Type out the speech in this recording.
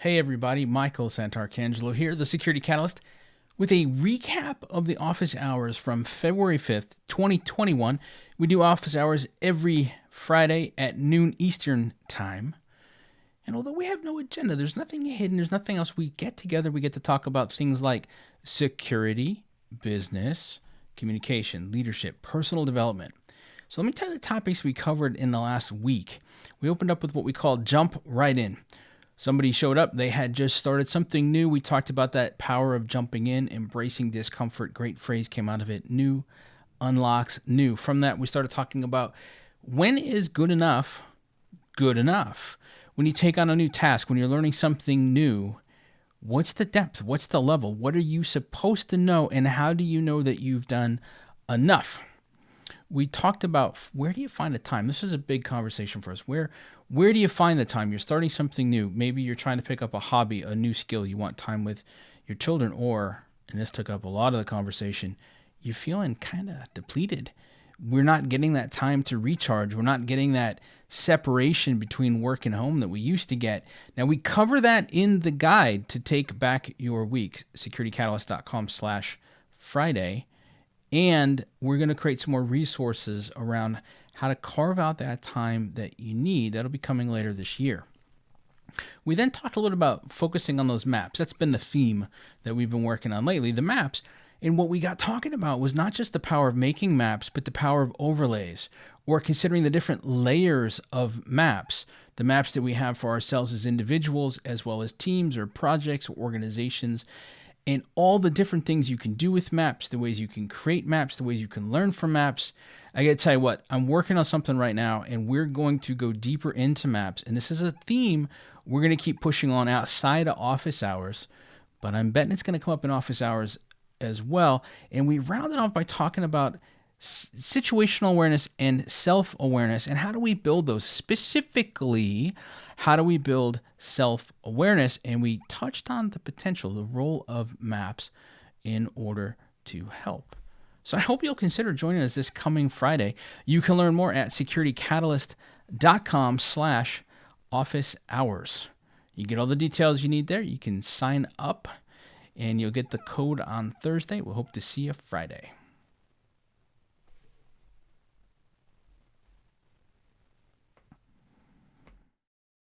Hey everybody, Michael Santarcangelo here, the Security Catalyst, with a recap of the office hours from February 5th, 2021. We do office hours every Friday at noon Eastern Time. And although we have no agenda, there's nothing hidden, there's nothing else. We get together, we get to talk about things like security, business, communication, leadership, personal development. So let me tell you the topics we covered in the last week. We opened up with what we call jump right in. Somebody showed up, they had just started something new. We talked about that power of jumping in, embracing discomfort. Great phrase came out of it. New unlocks new. From that, we started talking about when is good enough good enough? When you take on a new task, when you're learning something new, what's the depth? What's the level? What are you supposed to know? And how do you know that you've done enough? We talked about where do you find the time? This is a big conversation for us. Where where do you find the time? You're starting something new. Maybe you're trying to pick up a hobby a new skill you want time with your children or and this took up a lot of the conversation you're feeling kind of depleted. We're not getting that time to recharge. We're not getting that separation between work and home that we used to get. Now we cover that in the guide to take back your week. Securitycatalyst.com slash friday and we're going to create some more resources around how to carve out that time that you need. That'll be coming later this year. We then talked a little about focusing on those maps. That's been the theme that we've been working on lately. The maps. And what we got talking about was not just the power of making maps, but the power of overlays or considering the different layers of maps. The maps that we have for ourselves as individuals, as well as teams or projects or organizations and all the different things you can do with maps, the ways you can create maps, the ways you can learn from maps. I got to tell you what, I'm working on something right now, and we're going to go deeper into maps. And this is a theme we're going to keep pushing on outside of office hours, but I'm betting it's going to come up in office hours as well. And we rounded off by talking about situational awareness and self awareness. And how do we build those? Specifically, how do we build self awareness? And we touched on the potential, the role of maps in order to help. So I hope you'll consider joining us this coming Friday. You can learn more at securitycatalyst.com slash office hours. You get all the details you need there. You can sign up and you'll get the code on Thursday. We we'll hope to see you Friday.